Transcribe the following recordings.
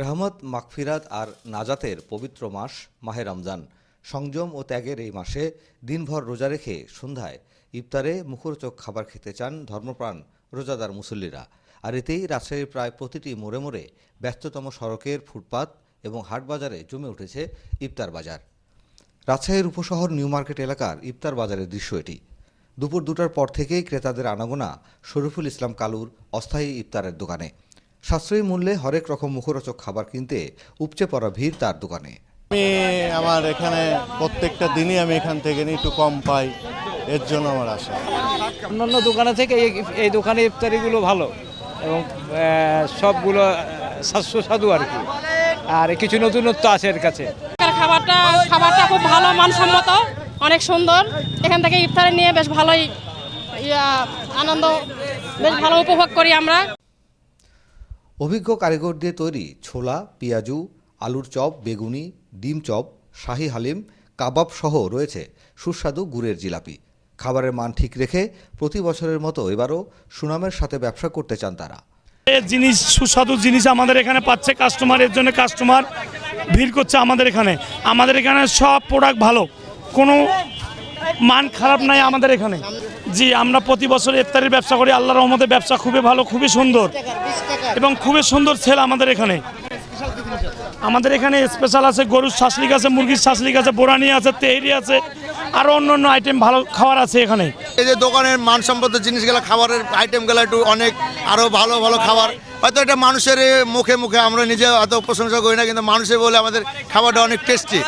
রহমত, মাগফিরাত আর নাজাতের পবিত্র মাস মাহে রমজান। সংযম ও ত্যাগের এই মাসে দিনভর রোজা রেখে সন্ধ্যায় ইফতারে মুখরোচক খাবার খেতে চান ধর্মপ্রাণ রোজাদার মুসল্লিরা। আর এতেই রাজশাহীর প্রায় প্রতিটি মোড়ে মোড়ে ব্যস্ততম সড়কের ফুটপাত এবং হাটবাজারে জমে উঠেছে ইফতার বাজার। রাজশাহীর উপশহর নিউ মার্কেট এলাকার ইফতার বাজারের দৃশ্য এটি। দুপুর দুটার পর থেকেই ক্রেতাদের আনাগোনা শরীফুল ইসলাম কালুর অস্থায়ী ইফতারের দোকানে। সাশ্রয়ী মূল্যে হরেক রকম মুখরোচক খাবার কিনতে উপচে পড়া ভিড় তার দোকানে। আমি আমার এখানে প্রত্যেকটা দিনই আমি এখান থেকে একটু কম পাই এর জন্য আমার আশা। অন্যান্য দোকানে থেকে এই এই দোকানে ইফতারিগুলো ভালো এবং সবগুলো আহ, স্বাস্থ্যসাধু আর কি। আর কিছু নতুনত্ব আছে এর কাছে। খাবারটা খাবারটা খুব ভালো মানসম্মত অনেক সুন্দর। এখান থেকে ইফতারে নিয়ে বেশ ভালোই ইয়া, আনন্দ বেশ ভালো উপভোগ করি আমরা। অভিজ্ঞ কারিগর দিয়ে তৈরি ছোলা, পেঁয়াজু, আলুর চপ, বেগুনি, ডিম চপ, শাহি হালিম, কাবাব সহ রয়েছে সুস্বাদু গুড়ের জিলাপি। খাবারের মান ঠিক রেখে প্রতি বছরের মতো এবারও সুনামের সাথে ব্যবসা করতে চান তারা। জিনিস, সুস্বাদু জিনিস আমাদের এখানে পাচ্ছে কাস্টমার এর জন্য কাস্টমার ভিড় করছে আমাদের এখানে। আমাদের এখানে সব প্রোডাক্ট ভালো। কোনো মান খারাপ নাই আমাদের এখানে। জি, আমরা প্রতি বছর ইফতারির ব্যবসা করি আল্লাহ রহমতের ব্যবসা খুবই ভালো, খুবই সুন্দর। এবং খুবই সুন্দর সেল আমাদের এখানে। আমাদের এখানে স্পেশাল আছে গরুর শাসলিক আছে, মুরগির শাসলিক আছে, বোরানি আছে, তেহরি আছে আরও অন্য অন্য আইটেম ভালো খাবার আছে এখানে। এই যে দোকানের মানসম্মত জিনিসগুলো, খাবারের আইটেমগুলো একটু অনেক আরও ভালো ভালো খাবার। হয়তো এটা মানুষের মুখে মুখে আমরা নিজে অত প্রশংসা করি না, কিন্তু মানুষের বলে আমাদের খাবারটা অনেক টেস্টি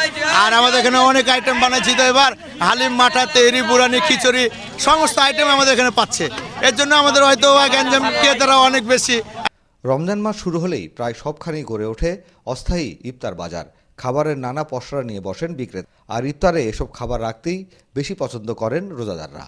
আর আমাদের এখানে অনেক আইটেম বানাইছি তো এবার হালিম মাঠা তেহরি, বুড়ানি, খিচুড়ি, সমস্ত আইটেম আমাদের এখানে পাচ্ছে। এর জন্য আমাদের হয়তো গ্যাঞ্জাম ক্রেতারা অনেক বেশি। রমজান মাস শুরু হলেই প্রায় সবখানেই গড়ে ওঠে অস্থায়ী ইফতার বাজার। খাবারের নানা পসরা নিয়ে বসেন বিক্রেতা। আর ইফতারে এসব খাবার রাখতেই বেশি পছন্দ করেন রোজাদাররা।